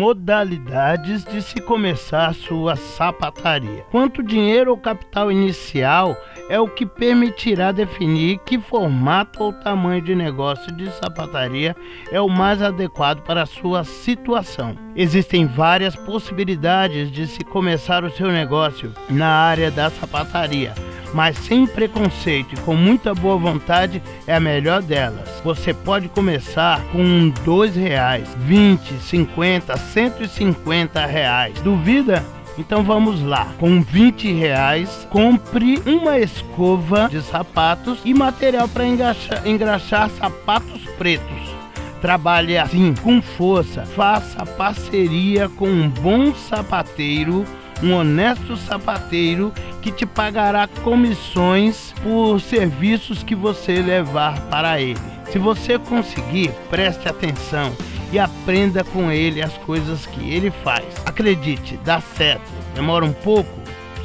modalidades de se começar sua sapataria. Quanto dinheiro ou capital inicial é o que permitirá definir que formato ou tamanho de negócio de sapataria é o mais adequado para a sua situação. Existem várias possibilidades de se começar o seu negócio na área da sapataria mas sem preconceito e com muita boa vontade é a melhor delas. Você pode começar com dois reais, 20, 50, 150 reais. Duvida? Então vamos lá, com 20 reais, compre uma escova de sapatos e material para engraxar, engraxar sapatos pretos. Trabalhe assim, com força, faça parceria com um bom sapateiro um honesto sapateiro que te pagará comissões por serviços que você levar para ele. Se você conseguir, preste atenção e aprenda com ele as coisas que ele faz. Acredite, dá certo. Demora um pouco?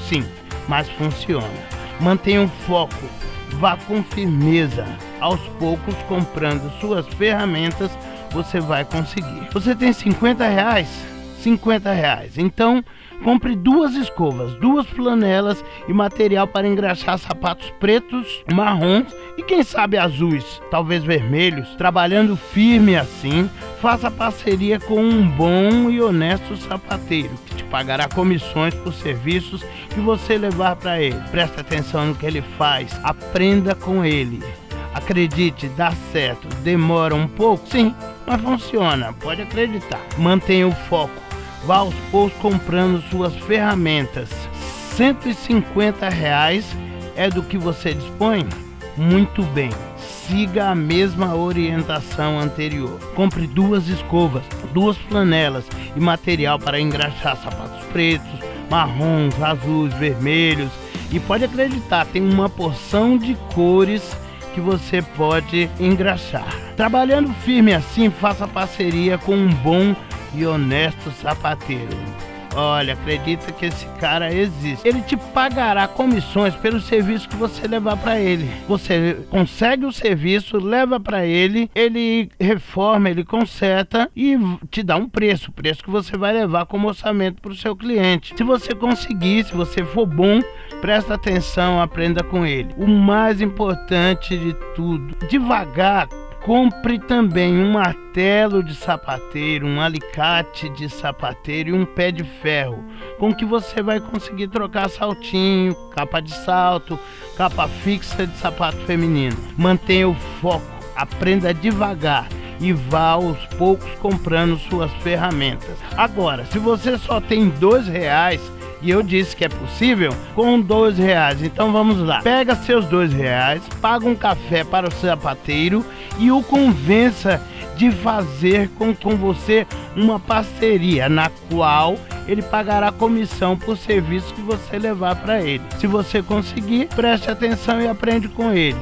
Sim, mas funciona. Mantenha o foco, vá com firmeza. Aos poucos, comprando suas ferramentas, você vai conseguir. Você tem 50 reais? 50 reais. Então, compre duas escovas, duas flanelas e material para engraxar sapatos pretos, marrons e quem sabe azuis, talvez vermelhos. Trabalhando firme assim, faça parceria com um bom e honesto sapateiro que te pagará comissões por serviços que você levar para ele. Preste atenção no que ele faz, aprenda com ele. Acredite, dá certo. Demora um pouco? Sim, mas funciona, pode acreditar. Mantenha o foco vá aos poucos comprando suas ferramentas. 150 reais é do que você dispõe? Muito bem, siga a mesma orientação anterior. Compre duas escovas, duas flanelas e material para engraxar sapatos pretos, marrons, azuis, vermelhos. E pode acreditar, tem uma porção de cores que você pode engraxar. Trabalhando firme assim, faça parceria com um bom e honesto sapateiro. Olha, acredita que esse cara existe. Ele te pagará comissões pelo serviço que você levar para ele. Você consegue o serviço, leva para ele, ele reforma, ele conserta e te dá um preço, preço que você vai levar como orçamento para o seu cliente. Se você conseguir, se você for bom, presta atenção, aprenda com ele. O mais importante de tudo, devagar Compre também um martelo de sapateiro, um alicate de sapateiro e um pé de ferro, com que você vai conseguir trocar saltinho, capa de salto, capa fixa de sapato feminino. Mantenha o foco, aprenda devagar e vá aos poucos comprando suas ferramentas. Agora, se você só tem dois reais, e eu disse que é possível com dois reais. Então vamos lá. Pega seus dois reais, paga um café para o sapateiro e o convença de fazer com, com você uma parceria na qual ele pagará comissão por serviço que você levar para ele. Se você conseguir, preste atenção e aprende com ele.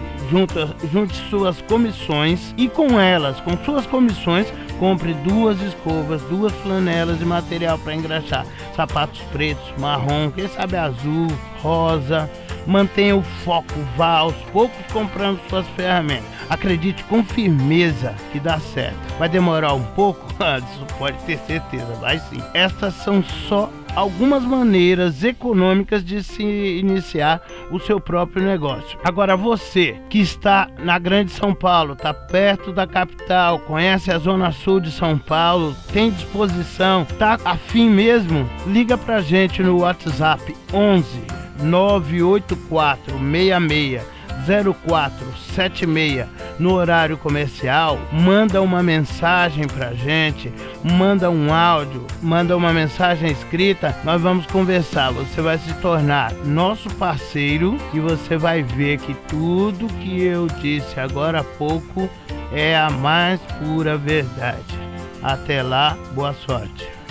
Junte suas comissões e com elas, com suas comissões, compre duas escovas, duas flanelas de material para engraxar, sapatos pretos, marrom, quem sabe azul, rosa. Mantenha o foco, vá aos poucos comprando suas ferramentas. Acredite com firmeza que dá certo. Vai demorar um pouco? Isso pode ter certeza, vai sim. Essas são só algumas maneiras econômicas de se iniciar o seu próprio negócio. Agora você que está na Grande São Paulo, está perto da capital, conhece a zona sul de São Paulo, tem disposição, tá afim mesmo, liga pra gente no WhatsApp 11 984 66 0476 no horário comercial, manda uma mensagem pra gente, manda um áudio, manda uma mensagem escrita, nós vamos conversar. Você vai se tornar nosso parceiro e você vai ver que tudo que eu disse agora há pouco é a mais pura verdade. Até lá, boa sorte.